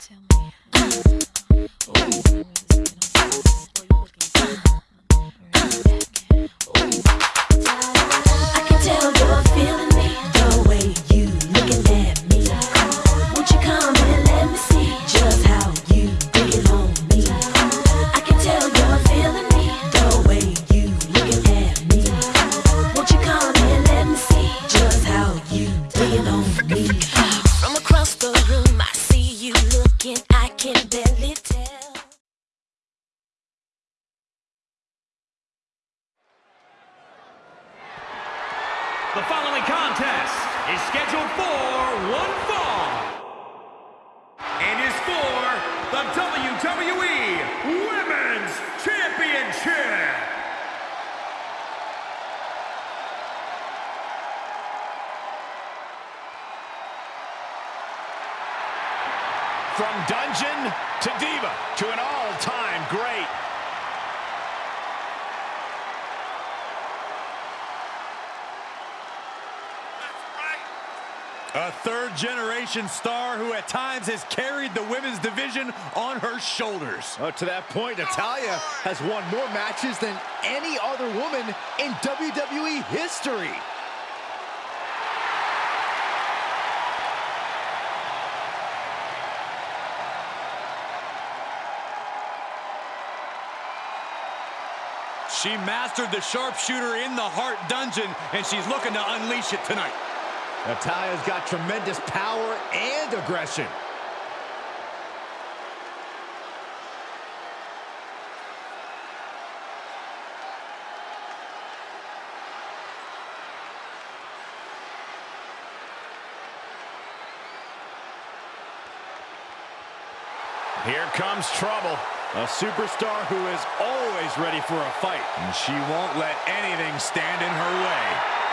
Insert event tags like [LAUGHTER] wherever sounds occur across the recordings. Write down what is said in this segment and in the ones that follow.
I A third-generation star who at times has carried the women's division on her shoulders. Uh, to that point, Natalya has won more matches than any other woman in WWE history. She mastered the sharpshooter in the Hart Dungeon, and she's looking to unleash it tonight. Natalya's got tremendous power and aggression. Here comes trouble. A superstar who is always ready for a fight. And she won't let anything stand in her way.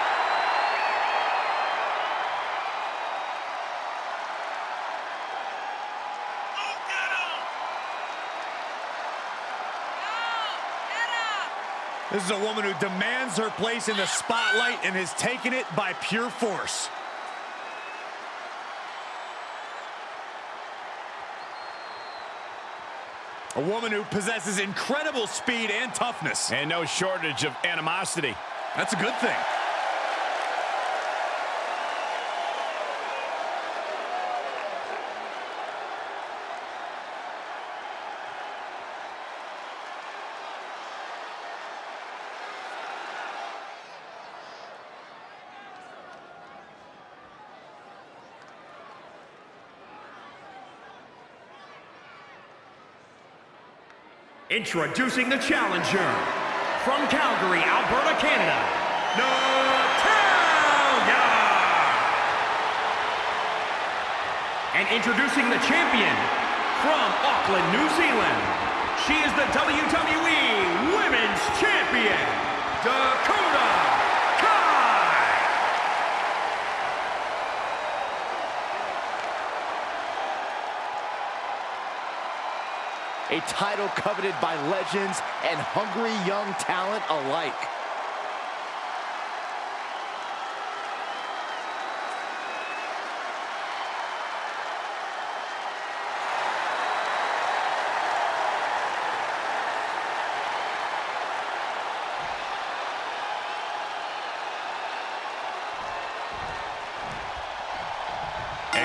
This is a woman who demands her place in the spotlight and has taken it by pure force. A woman who possesses incredible speed and toughness. And no shortage of animosity. That's a good thing. Introducing the challenger from Calgary, Alberta, Canada, Natalya! And introducing the champion from Auckland, New Zealand, she is the WWE Women's Champion, Dakota Kai! A title coveted by legends and hungry young talent alike.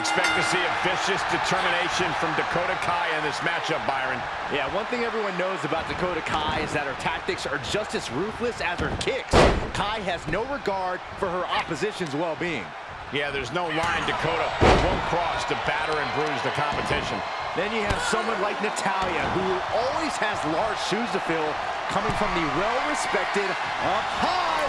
Expect to see a vicious determination from Dakota Kai in this matchup, Byron. Yeah, one thing everyone knows about Dakota Kai is that her tactics are just as ruthless as her kicks. Kai has no regard for her opposition's well-being. Yeah, there's no line Dakota won't cross to batter and bruise the competition. Then you have someone like Natalia, who always has large shoes to fill, coming from the well-respected up high.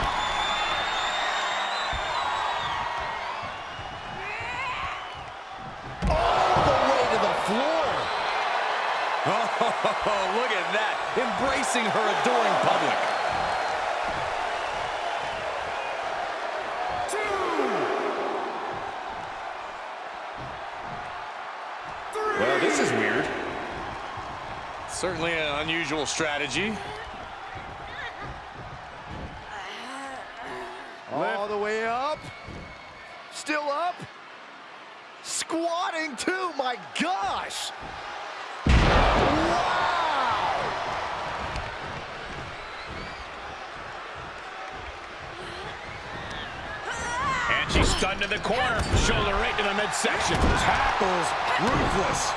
Oh, look at that. Embracing her adoring public. two Well, this is weird. Certainly an unusual strategy. All the way up. Still up. Squatting too, my gosh. And she's stunned in the corner. Shoulder right to the midsection. Tackles ruthless.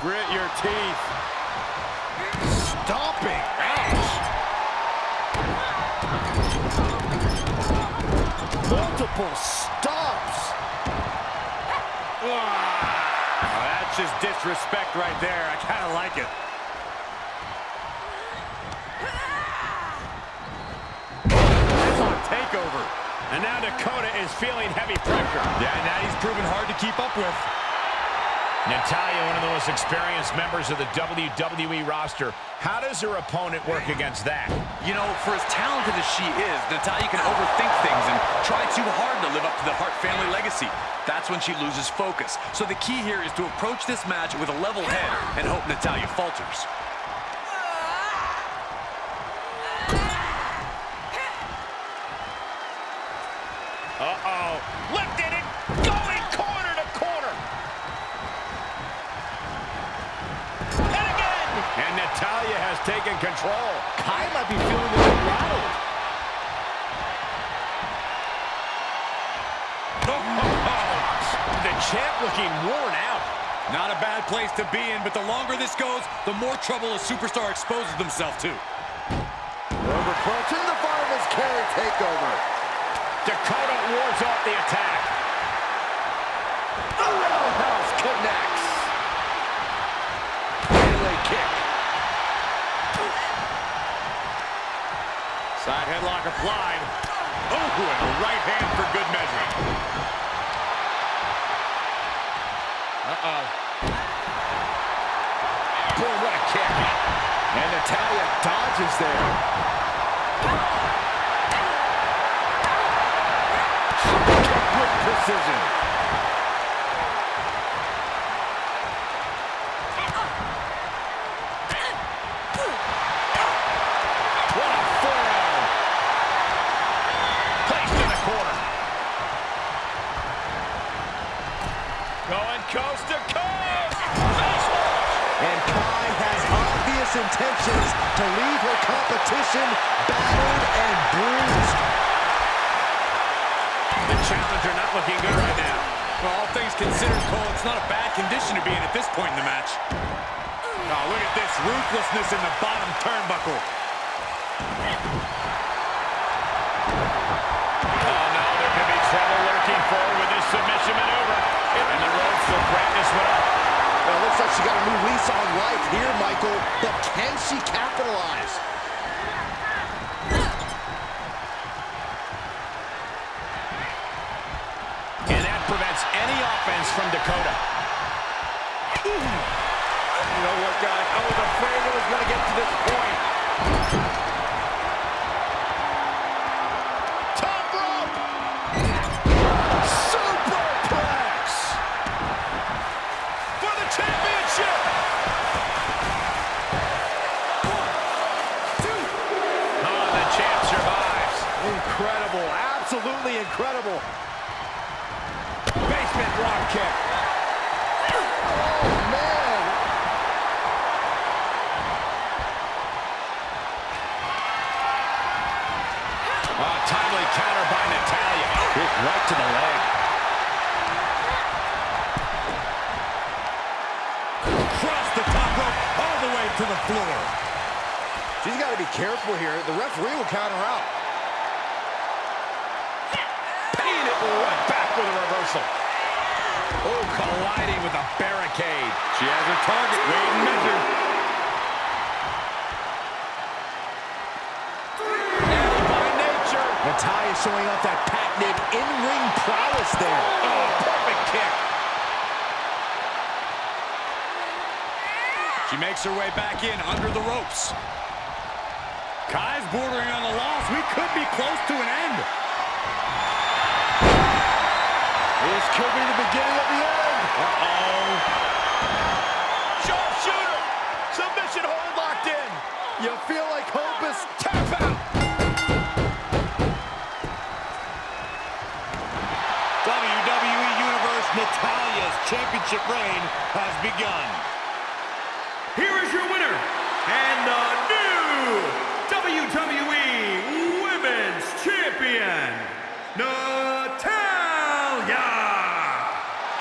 Grit your teeth. Stomping. Ouch. Multiple stops. Ah just disrespect right there. I kind of like it. Headlock takeover. And now Dakota is feeling heavy pressure. Yeah, and now he's proven hard to keep up with. Natalya, one of the most experienced members of the WWE roster. How does her opponent work against that? You know, for as talented as she is, Natalya can overthink things and try too hard to live up to the Hart family legacy. That's when she loses focus. So the key here is to approach this match with a level head and hope Natalya falters. Has taken control. Kai might be feeling a little rattled. [LAUGHS] The champ looking worn out. Not a bad place to be in, but the longer this goes, the more trouble a superstar exposes themselves to. Overcrunch in the fireman's carry takeover. Dakota wards off the attack. The roundhouse connects. Melee kick. Side headlock applied. Oh, and a right hand for good measure. Uh-oh. Boy, what a kick. And Natalya dodges there. With precision. Looking good right now. Well, all things considered, Cole, it's not a bad condition to be in at this point in the match. Oh, look at this ruthlessness in the bottom turnbuckle. Oh, there could be trouble lurking forward with this submission maneuver. And the will break this one up. Well, it looks like she got a new lease on life here, Michael. But can she capitalize? And that prevents any offense from Dakota. You know what, guys? I was afraid it was going to get to this point. Top rope! Superplex! For the championship! One, two. Oh, the champ survives. Incredible. Absolutely incredible. Basement rock kick. Oh, man. Oh, timely counter by Natalya. Kick right to the leg. Cross the top rope all the way to the floor. She's got to be careful here. The referee will count her out. Paying it right back with a reversal. Oh, colliding with a barricade. She has her target. Weighed and measured. And by nature. Natalya showing off that in-ring prowess there. Oh, perfect kick. She makes her way back in under the ropes. Kai's bordering on a loss. We could be close to an end. This could be the beginning of the end. Uh-oh. Sharpshooter. Submission hold locked in. You feel like hope is... Tap out. Championship reign has begun. Here is your winner, and the new WWE Women's Champion, Natalya.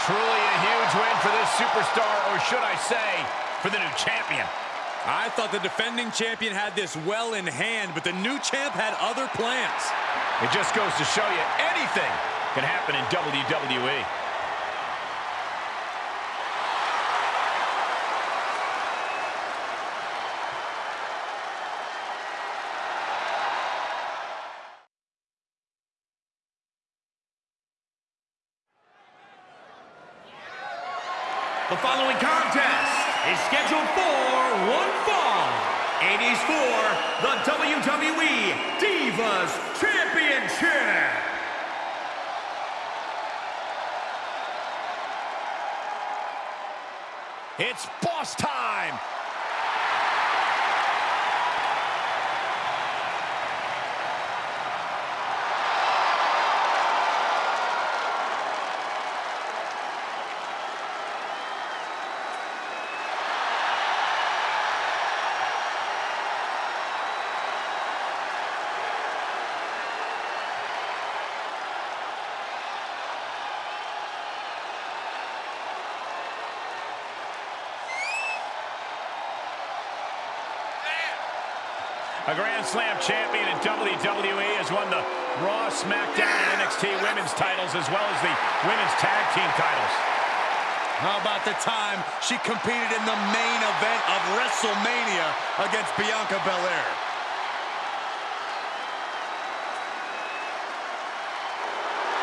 Truly a huge win for this superstar, or should I say, for the new champion. I thought the defending champion had this well in hand, but the new champ had other plans. It just goes to show you anything can happen in WWE. The following contest is scheduled for one fall and is for the WWE Divas Championship. It's boss time. A Grand Slam champion in WWE has won the Raw, SmackDown, and NXT women's titles as well as the women's tag team titles. How about the time she competed in the main event of WrestleMania against Bianca Belair?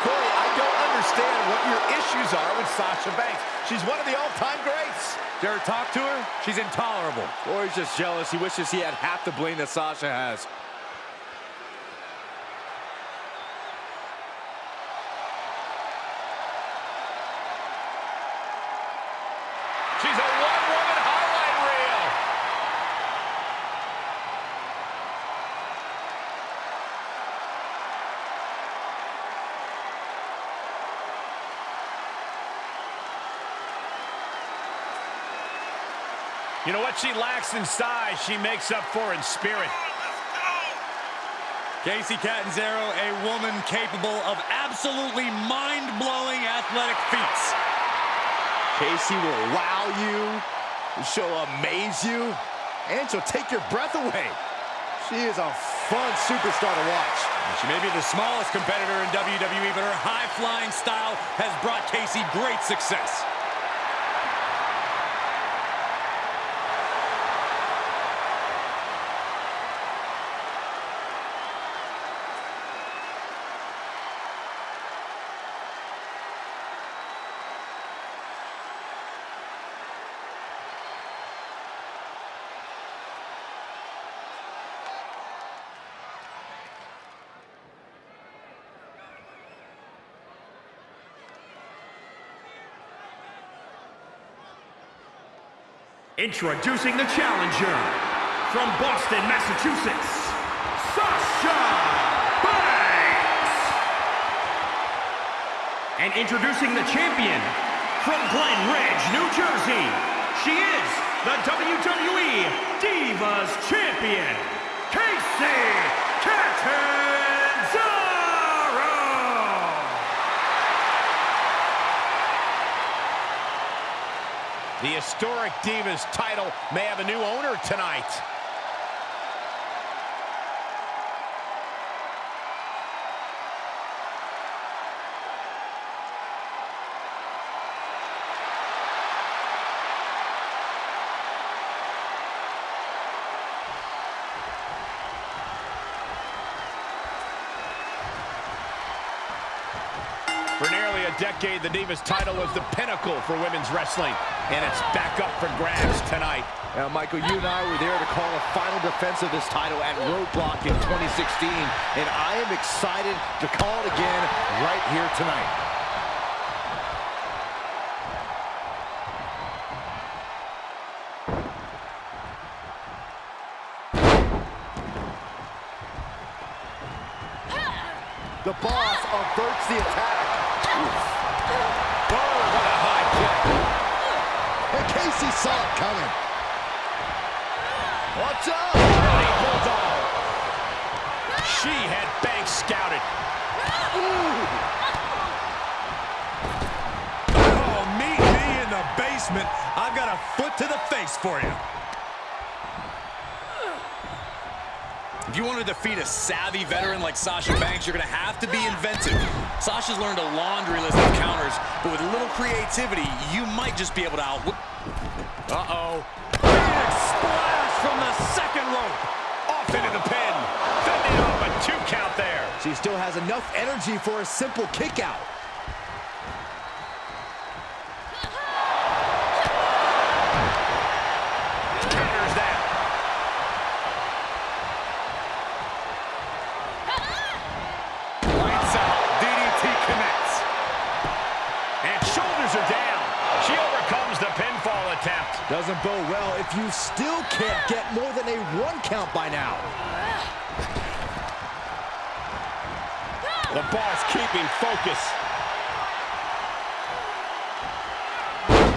Corey, I don't understand what your issues are with Sasha Banks. She's one of the all-time greats. Dare talk to her? She's intolerable. Or he's just jealous. He wishes he had half the bling that Sasha has. She's a one-woman highlight reel. You know what she lacks in size, she makes up for in spirit. Kacy Catanzaro, a woman capable of absolutely mind-blowing athletic feats. Kacy will wow you, she'll amaze you, and she'll take your breath away. She is a fun superstar to watch. She may be the smallest competitor in WWE, but her high-flying style has brought Kacy great success. Introducing the challenger from Boston, Massachusetts, Sasha Banks. And introducing the champion from Glen Ridge, New Jersey, she is the WWE Divas Champion, Kacy Catanzaro. The historic Divas title may have a new owner tonight. Decade, the Divas title was the pinnacle for women's wrestling, and it's back up for grabs tonight. Now, Michael, you and I were there to call a final defense of this title at Roadblock in 2016, and I am excited to call it again right here tonight. For you. If you want to defeat a savvy veteran like Sasha Banks, you're going to have to be inventive. Sasha's learned a laundry list of counters, but with a little creativity, you might just be able to out... Uh-oh. Big splash from the second rope. Off into the pin. Fending off a two count there. She still has enough energy for a simple kick out. Doesn't bode well if you still can't get more than a one count by now. The boss keeping focus.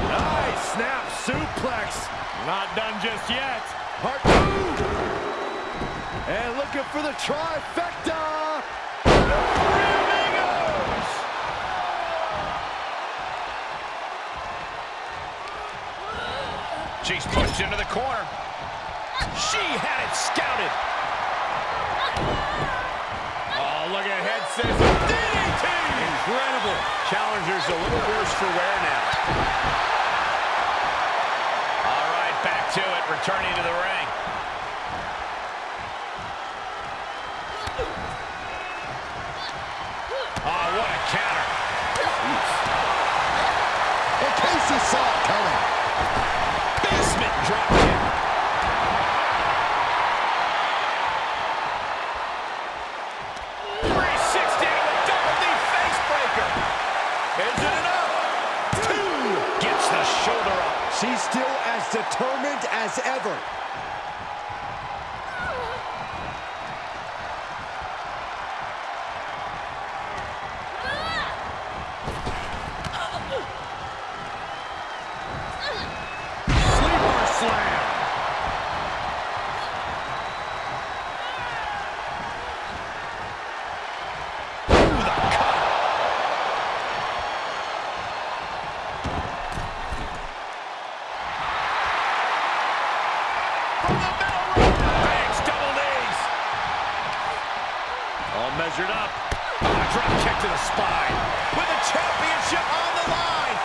Nice snap suplex. Not done just yet. Part two. And looking for the trifecta. She's pushed into the corner. She had it scouted. Oh, look at head says DDT! Incredible. Challenger's a little worse for wear now. All right, back to it, returning to the ring. Oh, what a counter. And Kacy saw it measured up. Oh, drop kick to the spine. With the championship on the line.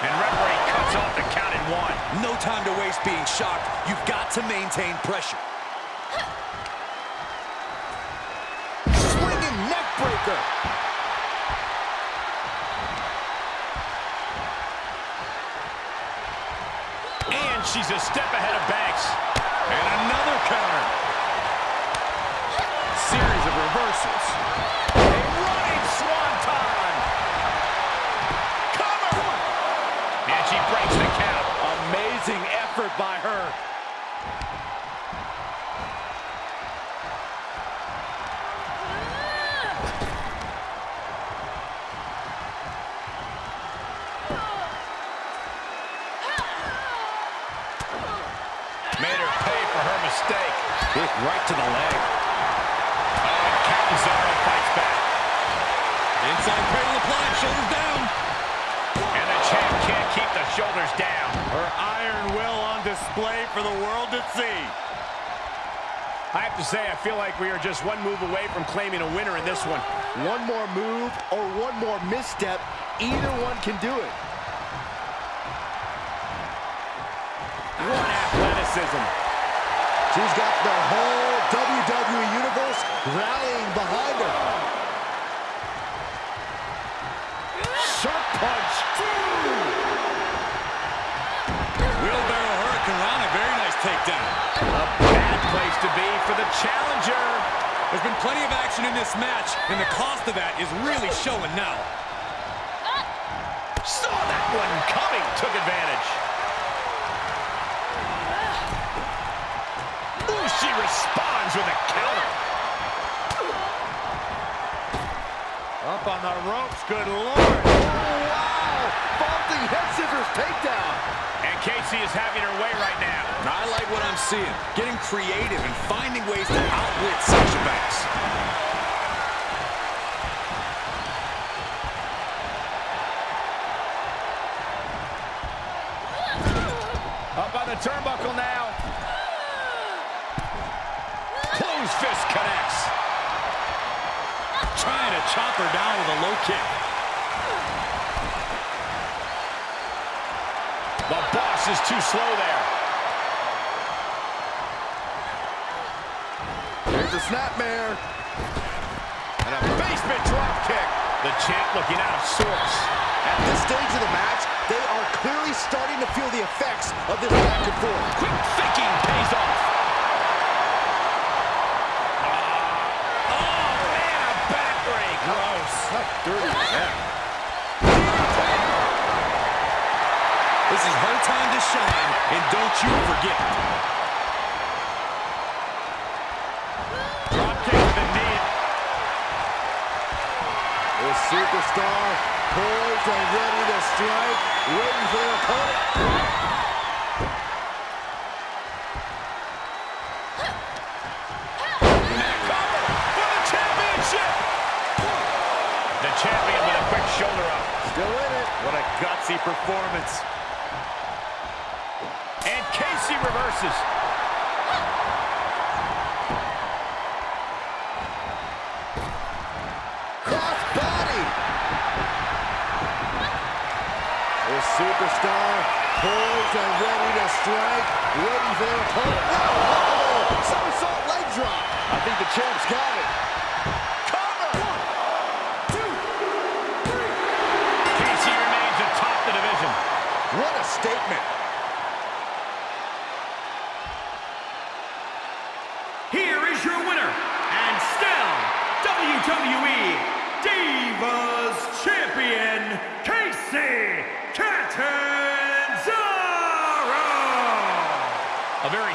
And referee cuts off the count in one. No time to waste being shocked. You've got to maintain pressure. Swinging neck breaker. And she's a step ahead of Banks. And another counter. Reversals. A running swanton. Cover. And she breaks the count. Amazing effort by her. Made her pay for her mistake. Kick right to the leg. Inside cradle applied, shoulders down. And the champ can't keep the shoulders down. Her iron will on display for the world to see. I have to say, I feel like we are just one move away from claiming a winner in this one. One more move or one more misstep, either one can do it. What athleticism. She's got the whole WWE Universe rallying behind her. Sharp punch. Wheelbarrow Hurricanrana, very nice takedown. A bad place to be for the challenger. There's been plenty of action in this match, and the cost of that is really showing now. Saw that one coming. Took advantage. Ooh, she responds with a counter. Up on the ropes, good lord. Oh, wow! Vaulting head scissors takedown. Kacy is having her way right now. I like what I'm seeing. Getting creative and finding ways to outwit Sasha Banks. the turnbuckle now. Close fist connects. Trying to chop her down with a low kick. The boss is too slow there. Here's a snapmare. And a basement drop kick. The champ looking out of sorts. At this stage of the match, they are clearly starting to feel the effects of this back and forth. Quick thinking pays off. Ah. Oh, man, a backbreak. Gross. How dirty is that? This is her time to shine, and don't you forget. Drop kick to the knee. The superstar poised and ready to strike, waiting for their opponent. Cover for the championship. The champion with a quick shoulder up. Still in it. What a gutsy performance. And Kacy reverses. Superstar poised and ready to strike, waiting for their opponent. Oh, oh, oh, oh, somersault leg drop. I think the champ's got it.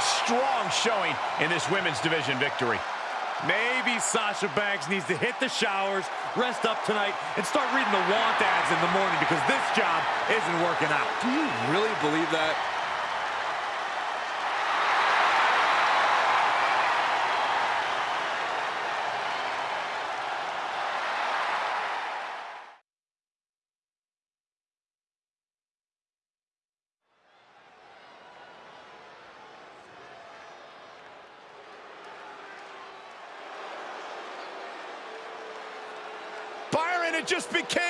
Strong showing in this women's division victory. Maybe Sasha Banks needs to hit the showers, rest up tonight, and start reading the want ads in the morning because this job isn't working out. Do you really believe that? Byron, just became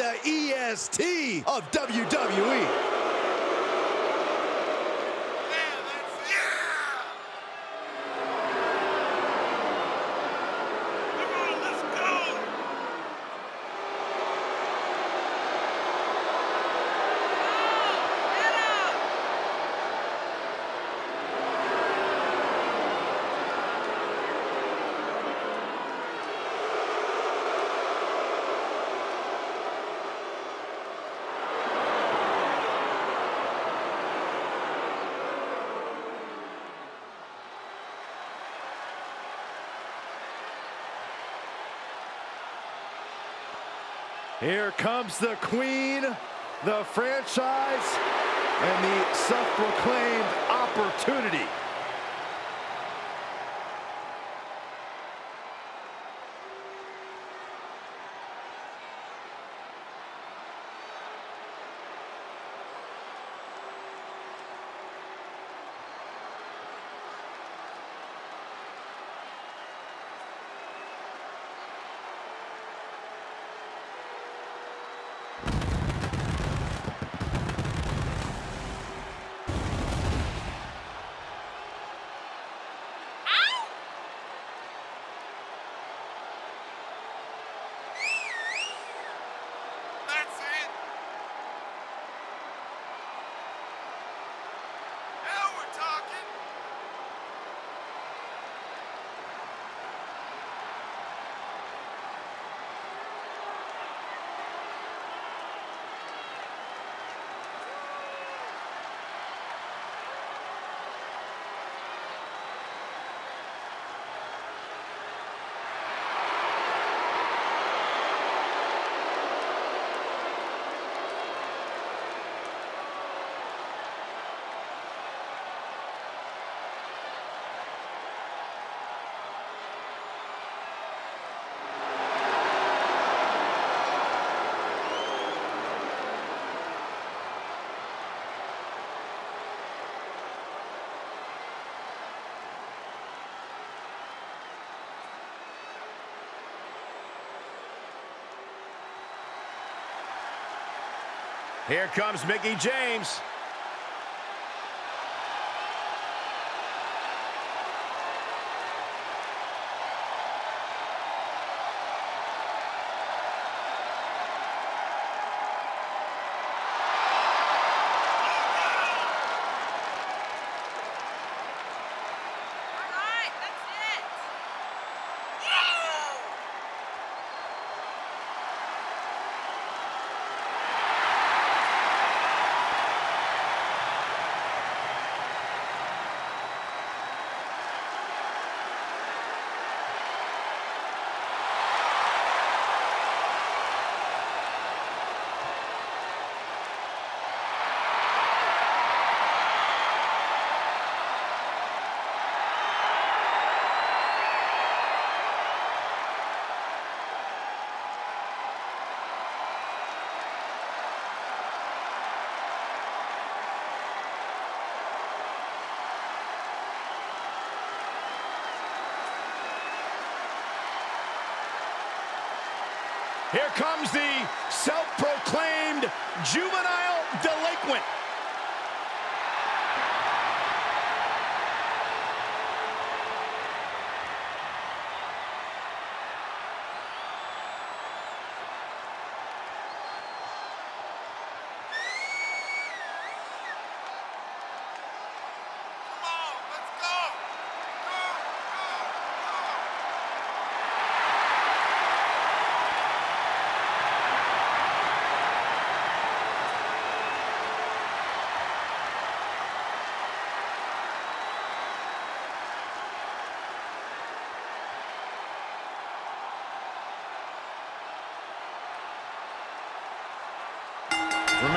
The EST of. WWE. Here comes the queen, the franchise, and the self-proclaimed opportunity. That's it. Now we're talking. Here comes Mickie James. Here comes the self-proclaimed juvenile delinquent.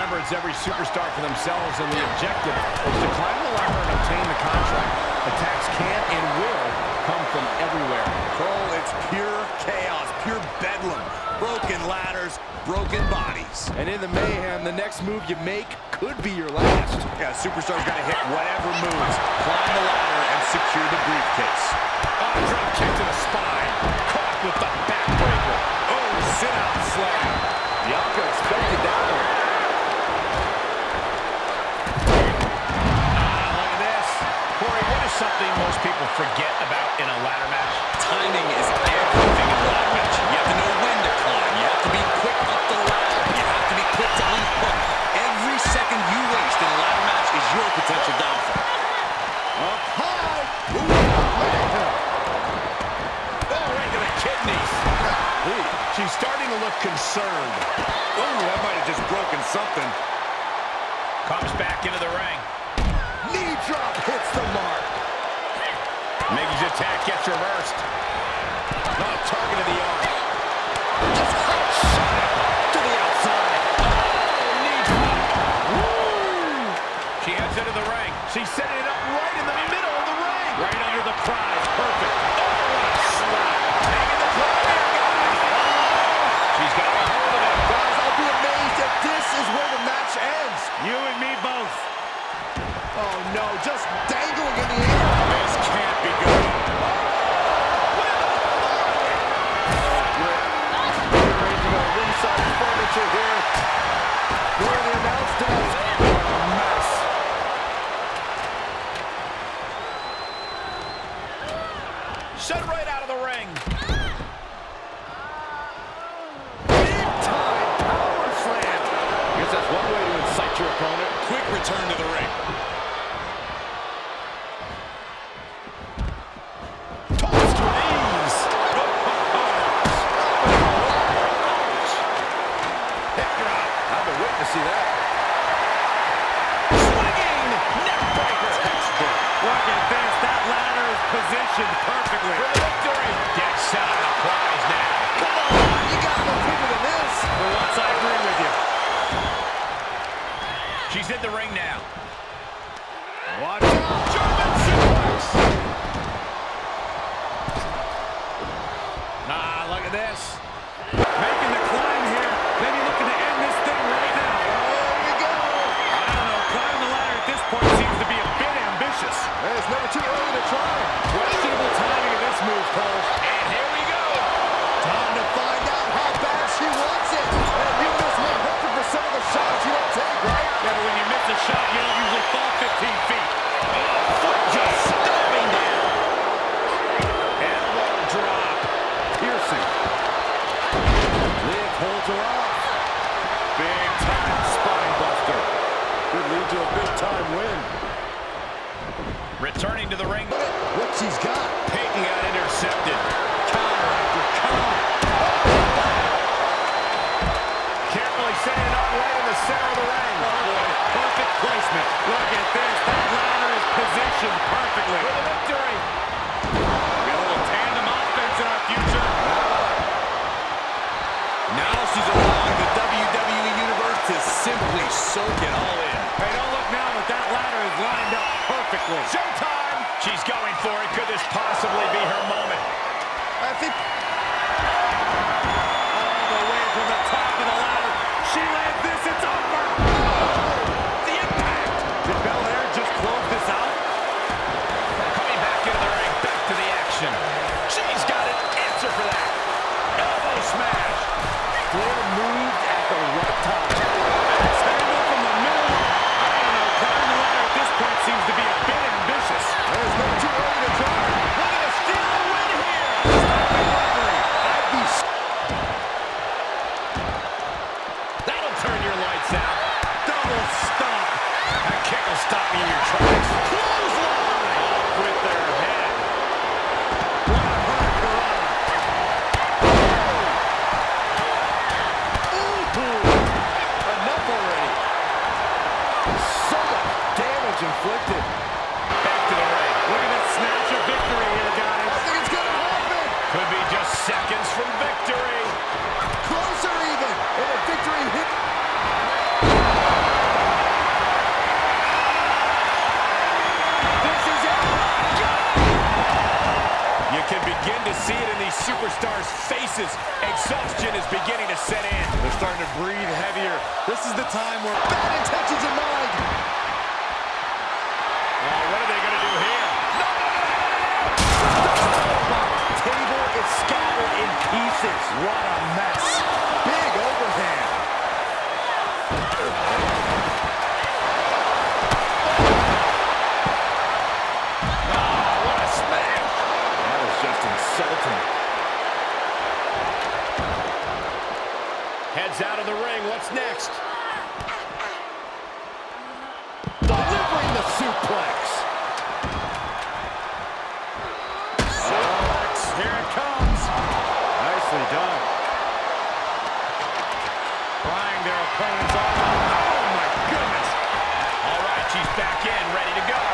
Remember, it's every superstar for themselves, and the objective is to climb the ladder and obtain the contract. Attacks can and will come from everywhere. Cole, it's pure chaos, pure bedlam. Broken ladders, broken bodies. And in the mayhem, the next move you make could be your last. Yeah, superstar's got to hit whatever moves, climb the ladder, and secure the briefcase. Oh, drop kick to the spine. Caught with the backbreaker. Oh, sit-out slam. Bianca expected that one. Ah, look at this. Corey, what is something most people forget about in a ladder match? Timing is everything in a ladder match. You have to know when to climb. You have to be quick up the ladder. You have to be quick to unhook. Every second you waste in a ladder match is your potential downfall. Up high. Oh, right to the kidneys. She's starting to look concerned. Oh, that might have just broken something. Comes back into the ring. Knee drop hits the mark. Maggie's attack gets reversed. Not target of the arm. To the outside. Oh, she heads into the ring. She For the victory. Gets set on the prize now. Come on, you gotta go bigger than this. For once, I agree with you. She's in the ring now. Watch out. German suplex. Ah, look at this. Making the climb here. Maybe looking to end this thing right now. There you go. I don't know. Climbing the ladder at this point seems to be a bit ambitious. Hey, it's never too early to try. Perfect. Look at this. That ladder is positioned perfectly. For the victory. We got a little tandem offense in our future. Now she's allowing the WWE Universe to simply soak it all in. Hey, don't look now, but that ladder is lined up perfectly. Showtime. She's going for it. Could this possibly be her inflicted. Back to the ring. Look at this snatch of victory here, I guys. think it's gonna happen. Could be just seconds from victory. Closer even. And a victory hit. This is it. You can begin to see it in these superstars' faces. Exhaustion is beginning to set in. They're starting to breathe heavier. This is the time where... Bad intentions in mind. Oh, what are they going to do here? Table is scattered in pieces. What a mess. Big overhand. Ah, what a smash. Just insulting. Heads out of the ring. What's next? Delivering the. Suplex. Opponent's arm. Oh, my goodness. All right, she's back in, ready to go.